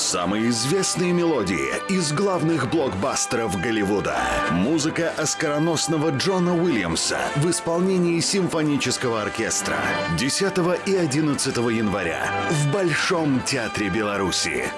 Самые известные мелодии из главных блокбастеров Голливуда. Музыка оскароносного Джона Уильямса в исполнении симфонического оркестра. 10 и 11 января в Большом театре Беларуси.